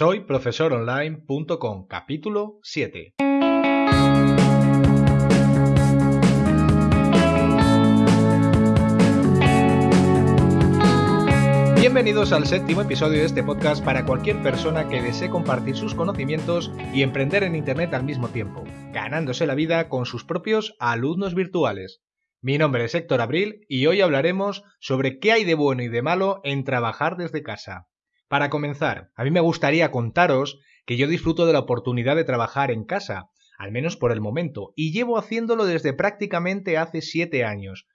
Soy profesoronline.com, capítulo 7. Bienvenidos al séptimo episodio de este podcast para cualquier persona que desee compartir sus conocimientos y emprender en Internet al mismo tiempo, ganándose la vida con sus propios alumnos virtuales. Mi nombre es Héctor Abril y hoy hablaremos sobre qué hay de bueno y de malo en trabajar desde casa. Para comenzar, a mí me gustaría contaros que yo disfruto de la oportunidad de trabajar en casa, al menos por el momento, y llevo haciéndolo desde prácticamente hace siete años.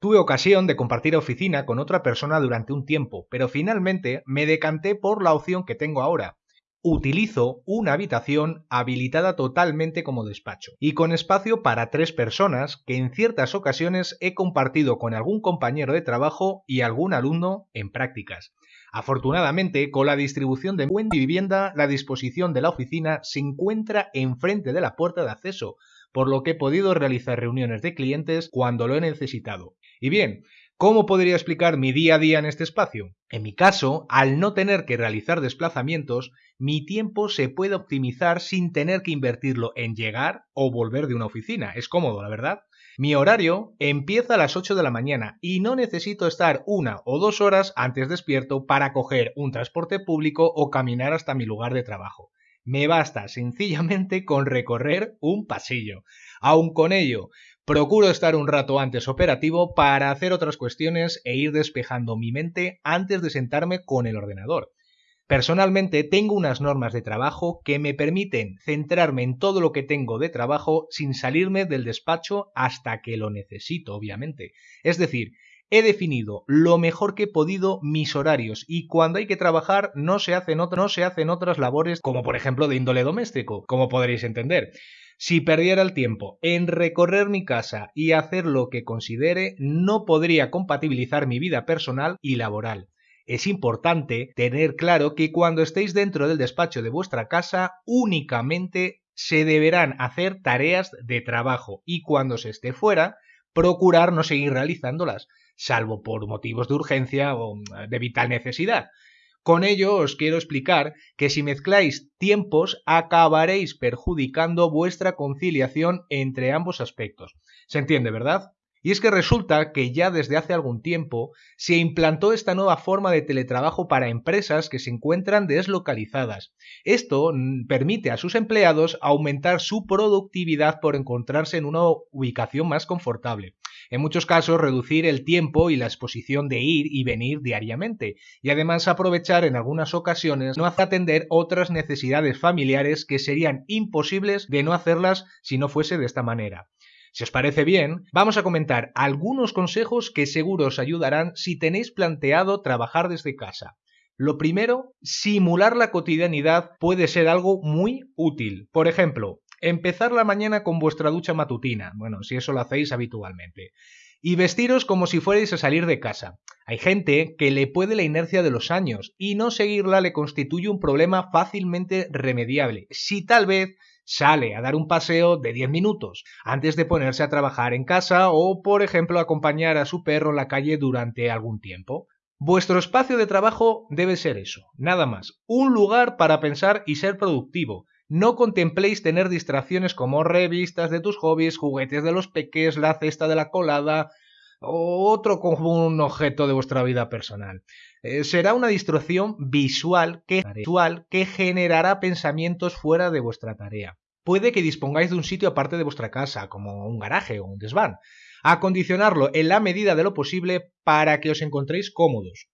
Tuve ocasión de compartir oficina con otra persona durante un tiempo, pero finalmente me decanté por la opción que tengo ahora. Utilizo una habitación habilitada totalmente como despacho y con espacio para tres personas que en ciertas ocasiones he compartido con algún compañero de trabajo y algún alumno en prácticas. Afortunadamente, con la distribución de buen vivienda, la disposición de la oficina se encuentra enfrente de la puerta de acceso, por lo que he podido realizar reuniones de clientes cuando lo he necesitado. Y bien, ¿Cómo podría explicar mi día a día en este espacio? En mi caso, al no tener que realizar desplazamientos, mi tiempo se puede optimizar sin tener que invertirlo en llegar o volver de una oficina. Es cómodo, la verdad. Mi horario empieza a las 8 de la mañana y no necesito estar una o dos horas antes despierto para coger un transporte público o caminar hasta mi lugar de trabajo. Me basta sencillamente con recorrer un pasillo. Aun con ello, procuro estar un rato antes operativo para hacer otras cuestiones e ir despejando mi mente antes de sentarme con el ordenador. Personalmente tengo unas normas de trabajo que me permiten centrarme en todo lo que tengo de trabajo sin salirme del despacho hasta que lo necesito, obviamente. Es decir, he definido lo mejor que he podido mis horarios y cuando hay que trabajar no se hacen, otras labores como por ejemplo de índole doméstico, como podréis entender. Si perdiera el tiempo en recorrer mi casa y hacer lo que considere, no podría compatibilizar mi vida personal y laboral es importante tener claro que cuando estéis dentro del despacho de vuestra casa únicamente se deberán hacer tareas de trabajo y cuando se esté fuera procurar no seguir realizándolas, salvo por motivos de urgencia o mm, de vital necesidad. Con ello os quiero explicar que si mezcláis tiempos acabaréis perjudicando vuestra conciliación entre ambos aspectos. ¿Se entiende, verdad? Y es que resulta que ya desde hace algún tiempo se implantó esta nueva forma de teletrabajo para empresas que se encuentran deslocalizadas. Esto permite a sus empleados aumentar su productividad por encontrarse en una ubicación más confortable. En muchos casos reducir el tiempo y la exposición de ir y venir diariamente y además aprovechar en algunas ocasiones no atender otras necesidades familiares que serían imposibles de no hacerlas si no fuese de esta manera. Si os parece bien, vamos a comentar algunos consejos que seguro os ayudarán si tenéis planteado trabajar desde casa. Lo primero, simular la cotidianidad puede ser algo muy útil. Por ejemplo, empezar la mañana con vuestra ducha matutina, bueno, si eso lo hacéis habitualmente, y vestiros como si fuerais a salir de casa. Hay gente que le puede la inercia de los años y no seguirla le constituye un problema fácilmente remediable. Si tal vez sale a dar un paseo de 10 minutos antes de ponerse a trabajar en casa o, por ejemplo, acompañar a su perro en la calle durante algún tiempo. Vuestro espacio de trabajo debe ser eso, nada más, un lugar para pensar y ser productivo. No contempléis tener distracciones como revistas de tus hobbies, juguetes de los peques, la cesta de la colada otro un objeto de vuestra vida personal. Eh, será una distracción visual que, visual que generará pensamientos fuera de vuestra tarea. Puede que dispongáis de un sitio aparte de vuestra casa, como un garaje o un desván. Acondicionarlo en la medida de lo posible para que os encontréis cómodos.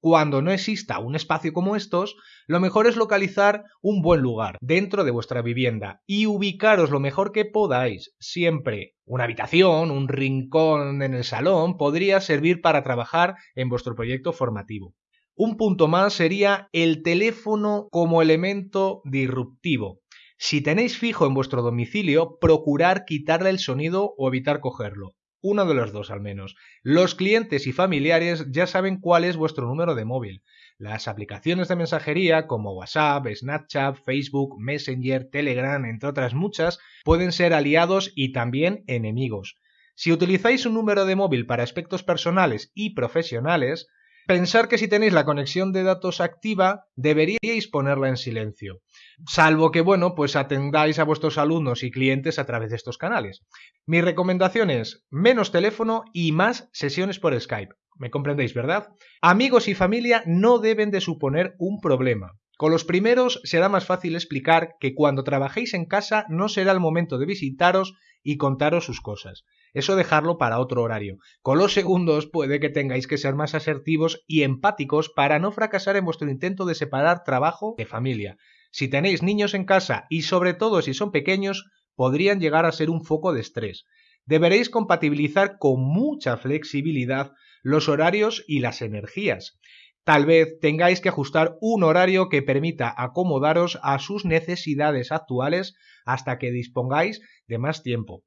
Cuando no exista un espacio como estos, lo mejor es localizar un buen lugar dentro de vuestra vivienda y ubicaros lo mejor que podáis. Siempre una habitación, un rincón en el salón podría servir para trabajar en vuestro proyecto formativo. Un punto más sería el teléfono como elemento disruptivo. Si tenéis fijo en vuestro domicilio, procurar quitarle el sonido o evitar cogerlo uno de los dos al menos. Los clientes y familiares ya saben cuál es vuestro número de móvil. Las aplicaciones de mensajería como WhatsApp, Snapchat, Facebook, Messenger, Telegram, entre otras muchas, pueden ser aliados y también enemigos. Si utilizáis un número de móvil para aspectos personales y profesionales, Pensar que si tenéis la conexión de datos activa, deberíais ponerla en silencio. Salvo que, bueno, pues atendáis a vuestros alumnos y clientes a través de estos canales. Mi recomendación es menos teléfono y más sesiones por Skype. ¿Me comprendéis, verdad? Amigos y familia no deben de suponer un problema. Con los primeros será más fácil explicar que cuando trabajéis en casa no será el momento de visitaros y contaros sus cosas. Eso dejarlo para otro horario. Con los segundos puede que tengáis que ser más asertivos y empáticos para no fracasar en vuestro intento de separar trabajo de familia. Si tenéis niños en casa y sobre todo si son pequeños, podrían llegar a ser un foco de estrés. Deberéis compatibilizar con mucha flexibilidad los horarios y las energías. Tal vez tengáis que ajustar un horario que permita acomodaros a sus necesidades actuales hasta que dispongáis de más tiempo.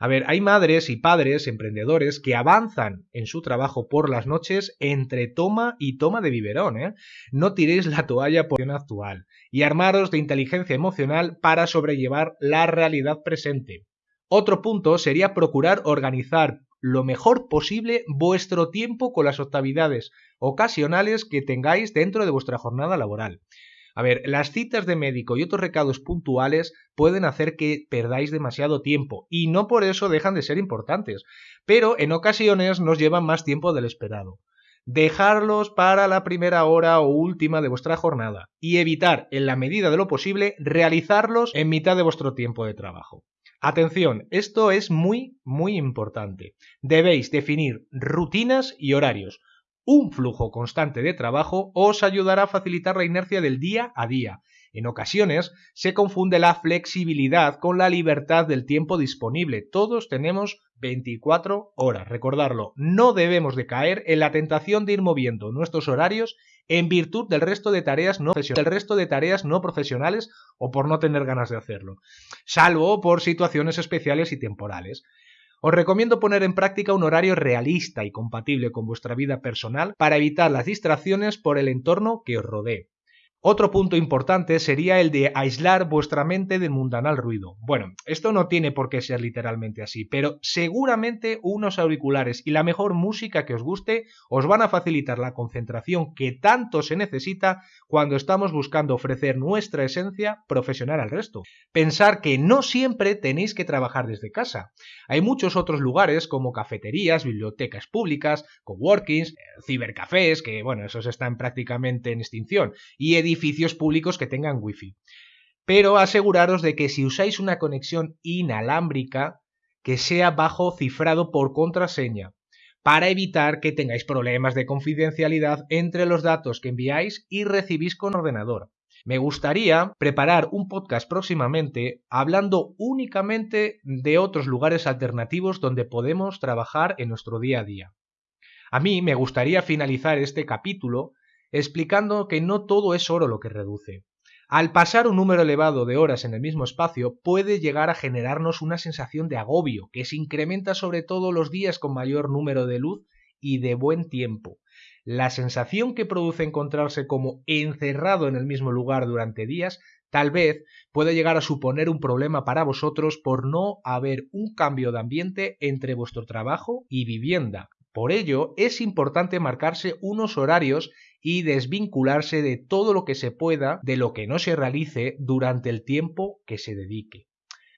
A ver, hay madres y padres emprendedores que avanzan en su trabajo por las noches entre toma y toma de biberón, ¿eh? No tiréis la toalla por la actual y armaros de inteligencia emocional para sobrellevar la realidad presente. Otro punto sería procurar organizar lo mejor posible vuestro tiempo con las octavidades ocasionales que tengáis dentro de vuestra jornada laboral. A ver, las citas de médico y otros recados puntuales pueden hacer que perdáis demasiado tiempo y no por eso dejan de ser importantes, pero en ocasiones nos llevan más tiempo del esperado. Dejarlos para la primera hora o última de vuestra jornada y evitar, en la medida de lo posible, realizarlos en mitad de vuestro tiempo de trabajo. Atención, esto es muy, muy importante. Debéis definir rutinas y horarios. Un flujo constante de trabajo os ayudará a facilitar la inercia del día a día. En ocasiones se confunde la flexibilidad con la libertad del tiempo disponible. Todos tenemos 24 horas. Recordarlo, no debemos de caer en la tentación de ir moviendo nuestros horarios en virtud del resto de tareas no, del resto de tareas no profesionales o por no tener ganas de hacerlo, salvo por situaciones especiales y temporales. Os recomiendo poner en práctica un horario realista y compatible con vuestra vida personal para evitar las distracciones por el entorno que os rodee. Otro punto importante sería el de aislar vuestra mente del mundanal ruido. Bueno, esto no tiene por qué ser literalmente así, pero seguramente unos auriculares y la mejor música que os guste os van a facilitar la concentración que tanto se necesita cuando estamos buscando ofrecer nuestra esencia profesional al resto. Pensar que no siempre tenéis que trabajar desde casa. Hay muchos otros lugares como cafeterías, bibliotecas públicas, coworkings, cibercafés, que bueno, esos están prácticamente en extinción, y edificios públicos que tengan wifi. Pero aseguraros de que si usáis una conexión inalámbrica, que sea bajo cifrado por contraseña, para evitar que tengáis problemas de confidencialidad entre los datos que enviáis y recibís con ordenador. Me gustaría preparar un podcast próximamente hablando únicamente de otros lugares alternativos donde podemos trabajar en nuestro día a día. A mí me gustaría finalizar este capítulo explicando que no todo es oro lo que reduce. Al pasar un número elevado de horas en el mismo espacio puede llegar a generarnos una sensación de agobio, que se incrementa sobre todo los días con mayor número de luz y de buen tiempo. La sensación que produce encontrarse como encerrado en el mismo lugar durante días tal vez puede llegar a suponer un problema para vosotros por no haber un cambio de ambiente entre vuestro trabajo y vivienda. Por ello, es importante marcarse unos horarios y desvincularse de todo lo que se pueda de lo que no se realice durante el tiempo que se dedique.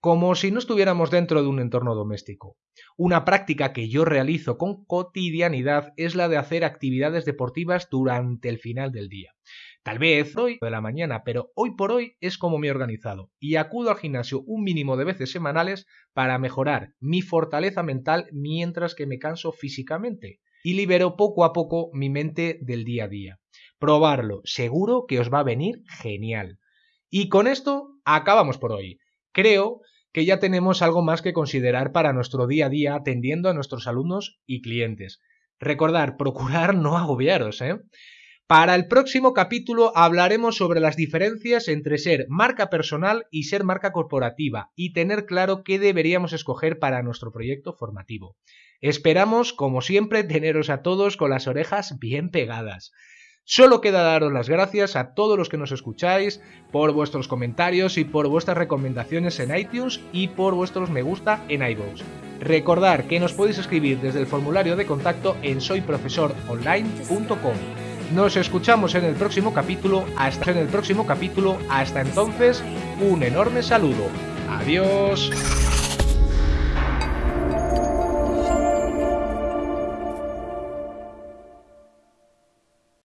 Como si no estuviéramos dentro de un entorno doméstico. Una práctica que yo realizo con cotidianidad es la de hacer actividades deportivas durante el final del día. Tal vez hoy de la mañana, pero hoy por hoy es como me he organizado y acudo al gimnasio un mínimo de veces semanales para mejorar mi fortaleza mental mientras que me canso físicamente y libero poco a poco mi mente del día a día. Probarlo, seguro que os va a venir genial. Y con esto acabamos por hoy. Creo que ya tenemos algo más que considerar para nuestro día a día atendiendo a nuestros alumnos y clientes. Recordar, procurar no agobiaros, ¿eh? Para el próximo capítulo hablaremos sobre las diferencias entre ser marca personal y ser marca corporativa y tener claro qué deberíamos escoger para nuestro proyecto formativo. Esperamos, como siempre, teneros a todos con las orejas bien pegadas. Solo queda daros las gracias a todos los que nos escucháis por vuestros comentarios y por vuestras recomendaciones en iTunes y por vuestros me gusta en iVoox. Recordar que nos podéis escribir desde el formulario de contacto en soyprofesoronline.com. Nos escuchamos en el próximo capítulo. Hasta en el próximo capítulo. Hasta entonces, un enorme saludo. Adiós.